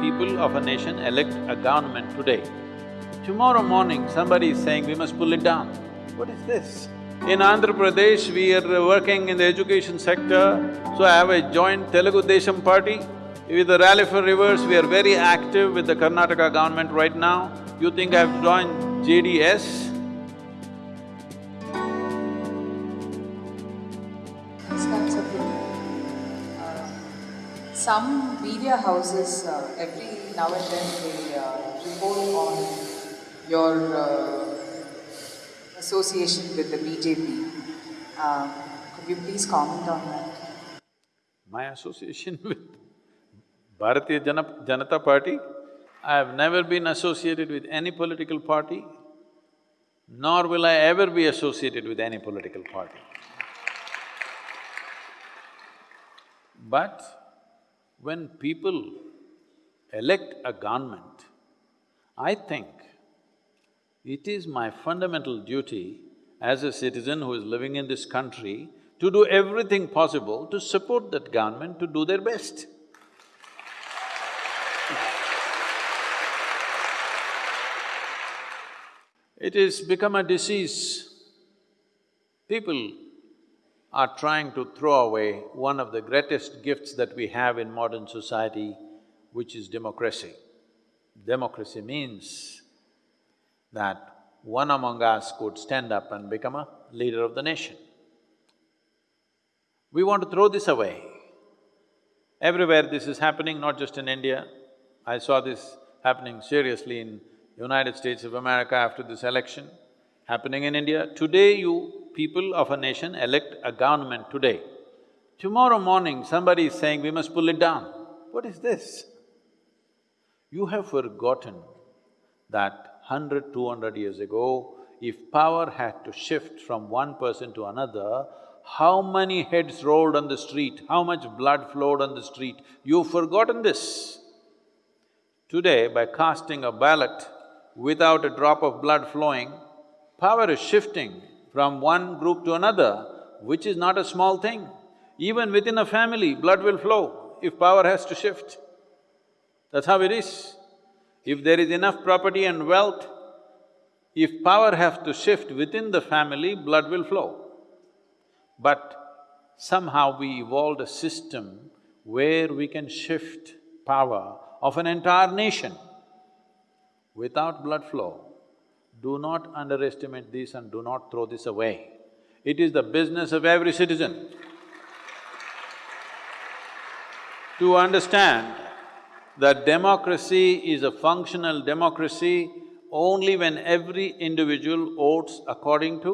people of a nation elect a government today, tomorrow morning somebody is saying we must pull it down. What is this? In Andhra Pradesh, we are working in the education sector, so I have a joint Telugu Desam party. With the Rally for Rivers, we are very active with the Karnataka government right now. You think I've joined JDS? Some media houses, uh, every now and then, they uh, report on your uh, association with the BJP. Uh, Could you please comment on that? My association with Bharatiya Jana Janata Party, I have never been associated with any political party, nor will I ever be associated with any political party. But when people elect a government, I think it is my fundamental duty as a citizen who is living in this country to do everything possible to support that government to do their best. It has become a disease. People are trying to throw away one of the greatest gifts that we have in modern society, which is democracy. Democracy means that one among us could stand up and become a leader of the nation. We want to throw this away. Everywhere this is happening, not just in India. I saw this happening seriously in United States of America after this election, happening in India. Today you people of a nation elect a government today. Tomorrow morning somebody is saying we must pull it down. What is this? You have forgotten that hundred, two hundred years ago, if power had to shift from one person to another, how many heads rolled on the street, how much blood flowed on the street, you've forgotten this. Today, by casting a ballot without a drop of blood flowing, power is shifting from one group to another, which is not a small thing. Even within a family, blood will flow if power has to shift. That's how it is. If there is enough property and wealth, if power has to shift within the family, blood will flow. But somehow we evolved a system where we can shift power of an entire nation without blood flow. Do not underestimate this and do not throw this away. It is the business of every citizen to understand that democracy is a functional democracy only when every individual votes according to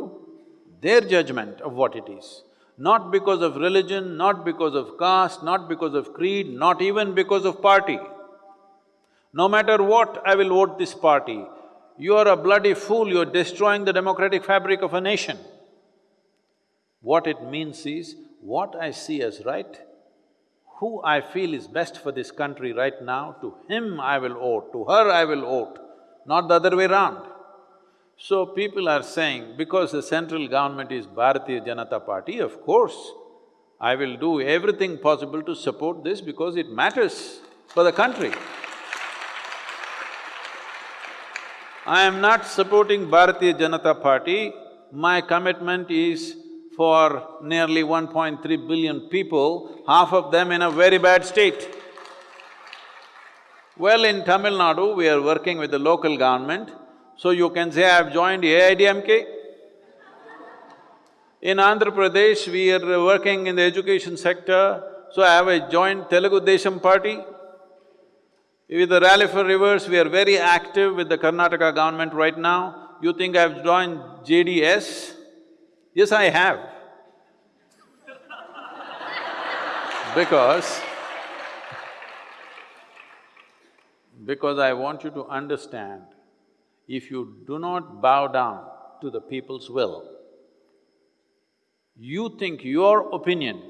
their judgment of what it is. Not because of religion, not because of caste, not because of creed, not even because of party. No matter what, I will vote this party. You are a bloody fool, you're destroying the democratic fabric of a nation. What it means is, what I see as right, who I feel is best for this country right now, to him I will vote, to her I will vote, not the other way round. So people are saying, because the central government is Bharatiya Janata Party, of course, I will do everything possible to support this because it matters for the country. I am not supporting Bharatiya Janata Party, my commitment is for nearly 1.3 billion people, half of them in a very bad state. Well, in Tamil Nadu, we are working with the local government, so you can say I've joined AIADMK. In Andhra Pradesh, we are working in the education sector, so I have a joint Telugu Desam party. With the Rally for Rivers, we are very active with the Karnataka government right now. You think I've joined JDS? Yes, I have. Because because I want you to understand, if you do not bow down to the people's will, you think your opinion,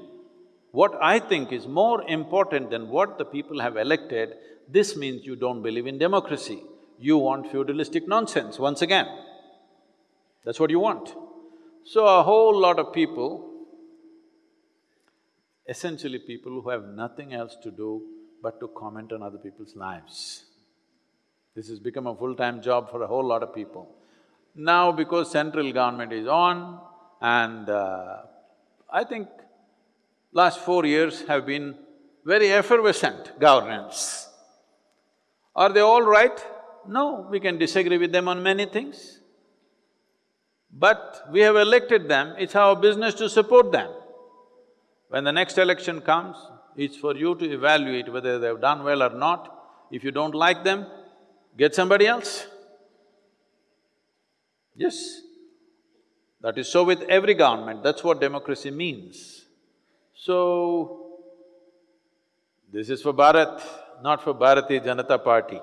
what I think is more important than what the people have elected, this means you don't believe in democracy. You want feudalistic nonsense once again. That's what you want. So a whole lot of people, essentially people who have nothing else to do but to comment on other people's lives. This has become a full-time job for a whole lot of people. Now because central government is on and uh, I think last four years have been very effervescent governance. Are they all right? No, we can disagree with them on many things. But we have elected them, it's our business to support them. When the next election comes, it's for you to evaluate whether they've done well or not. If you don't like them, get somebody else. Yes, that is so with every government, that's what democracy means. So, this is for Bharat, not for Bharatiya Janata Party.